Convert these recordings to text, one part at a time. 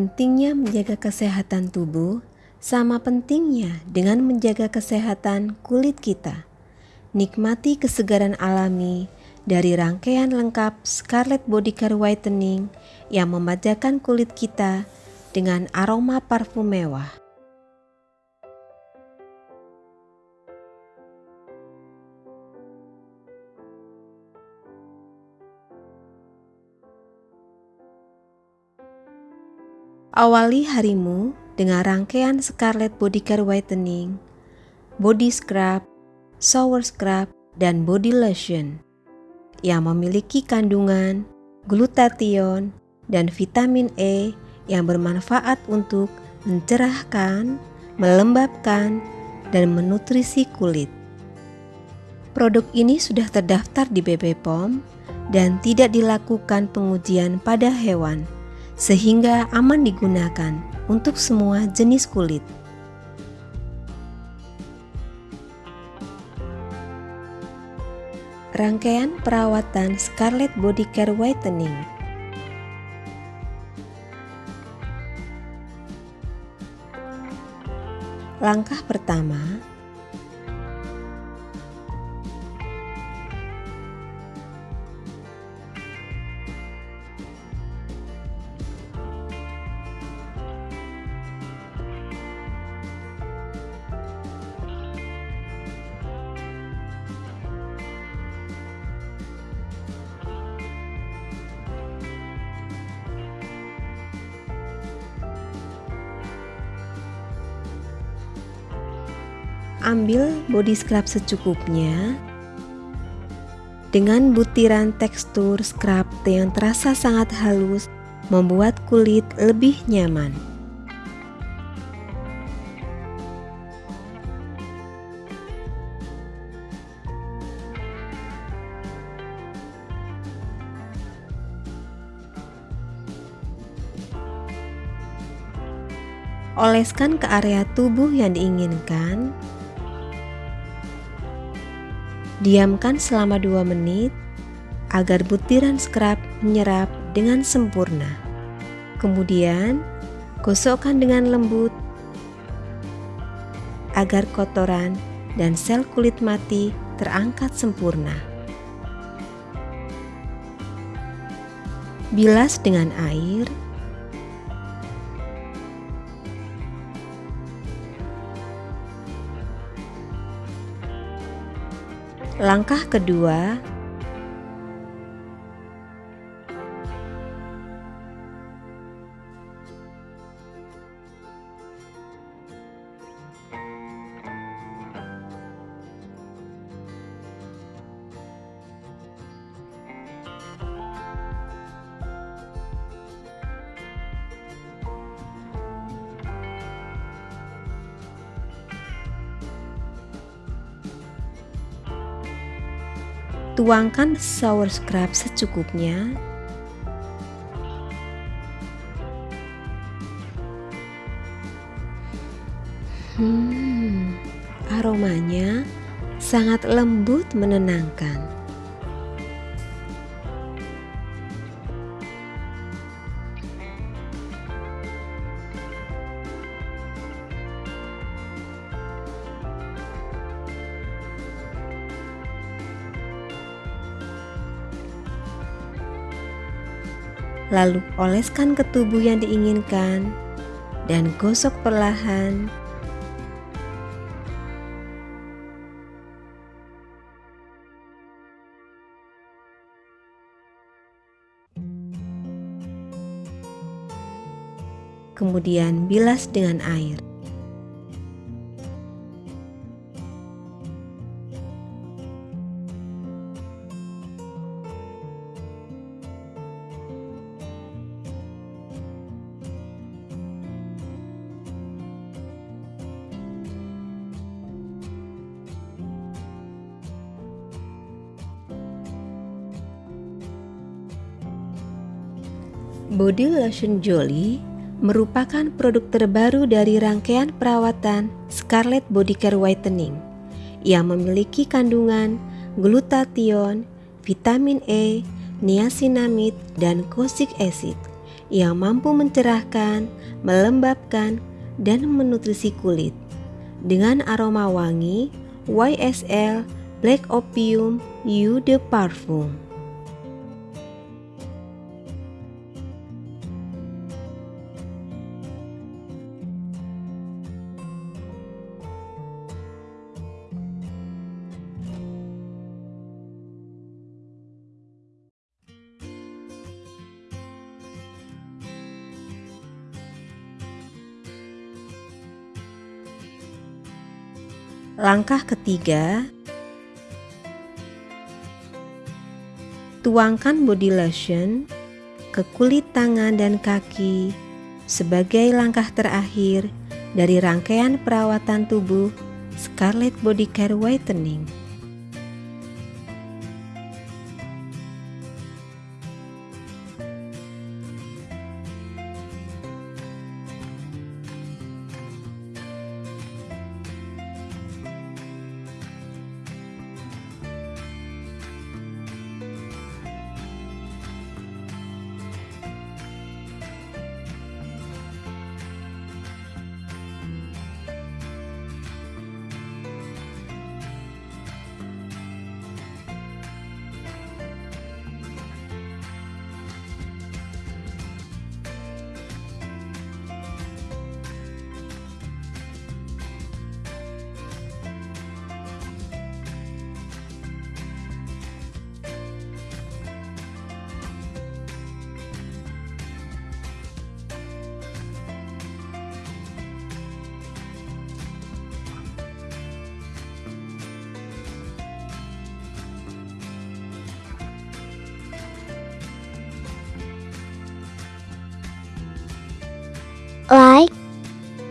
Pentingnya menjaga kesehatan tubuh sama pentingnya dengan menjaga kesehatan kulit kita. Nikmati kesegaran alami dari rangkaian lengkap Scarlett Body Care Whitening yang memanjakan kulit kita dengan aroma parfum mewah. Awali harimu dengan rangkaian Scarlett Body Care Whitening, Body Scrub, Shower Scrub, dan Body Lotion yang memiliki kandungan glutathione dan vitamin E yang bermanfaat untuk mencerahkan, melembabkan, dan menutrisi kulit. Produk ini sudah terdaftar di BP POM dan tidak dilakukan pengujian pada hewan sehingga aman digunakan untuk semua jenis kulit. Rangkaian perawatan Scarlett Body Care Whitening Langkah pertama, Ambil body scrub secukupnya dengan butiran tekstur scrub yang terasa sangat halus membuat kulit lebih nyaman. Oleskan ke area tubuh yang diinginkan Diamkan selama 2 menit agar butiran scrub menyerap dengan sempurna. Kemudian, gosokkan dengan lembut agar kotoran dan sel kulit mati terangkat sempurna. Bilas dengan air Langkah kedua, Tuangkan shower scrub secukupnya. Hmm, aromanya sangat lembut menenangkan. Lalu oleskan ke tubuh yang diinginkan dan gosok perlahan kemudian bilas dengan air. Body Lotion Jolly merupakan produk terbaru dari rangkaian perawatan Scarlett Body Care Whitening yang memiliki kandungan glutathione, vitamin E, niacinamide, dan kozik acid yang mampu mencerahkan, melembabkan, dan menutrisi kulit. Dengan aroma wangi, YSL Black Opium Eau de Parfum. Langkah ketiga, tuangkan body lotion ke kulit tangan dan kaki sebagai langkah terakhir dari rangkaian perawatan tubuh Scarlett Body Care Whitening.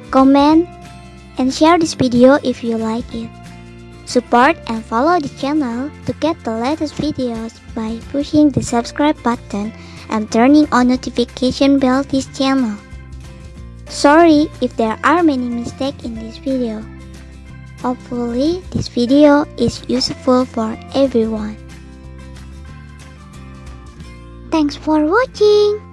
Comment, and share this video if you like it. Support and follow the channel to get the latest videos by pushing the subscribe button and turning on notification bell this channel. Sorry if there are many mistakes in this video. Hopefully this video is useful for everyone. Thanks for watching.